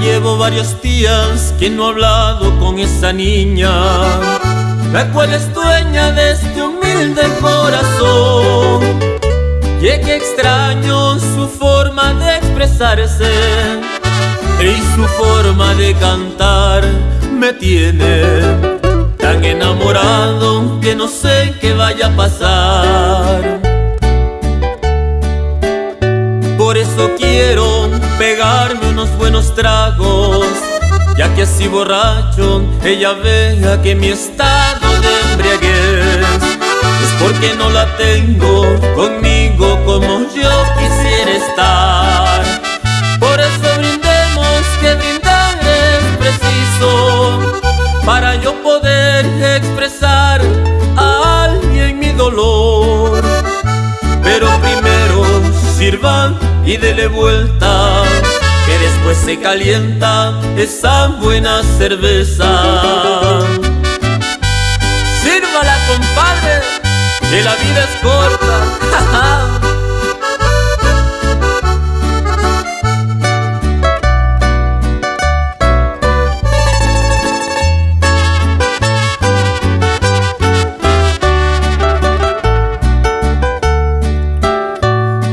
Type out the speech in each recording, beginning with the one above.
Llevo varios días que no he hablado con esa niña, la cual es dueña de este humilde corazón. Y que extraño su forma de expresarse y su forma de cantar me tiene pegarme unos buenos tragos. Ya que así borracho ella vea que mi estado de embriaguez Es porque no la tengo conmigo como yo quisiera estar. Por eso brindemos que brindar es preciso Para yo poder expresar a alguien mi dolor. Pero primero sirvan y dele vuelta se calienta esa buena cerveza. Sírvala compadre, que la vida es corta.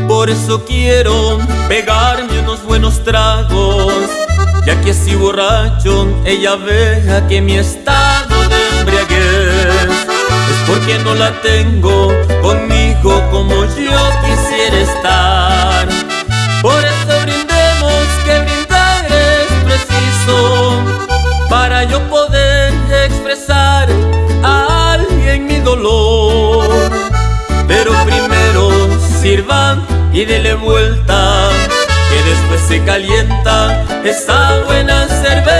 Por eso quiero pegarme unos buenos tragos que así borracho ella vea que mi estado de embriaguez. Es porque no la tengo conmigo como yo quisiera estar. Por eso brindemos que brindar es preciso Para yo poder expresar a alguien mi dolor. Pero primero sirvan y dele vuelta, se calienta esa buena cerveza.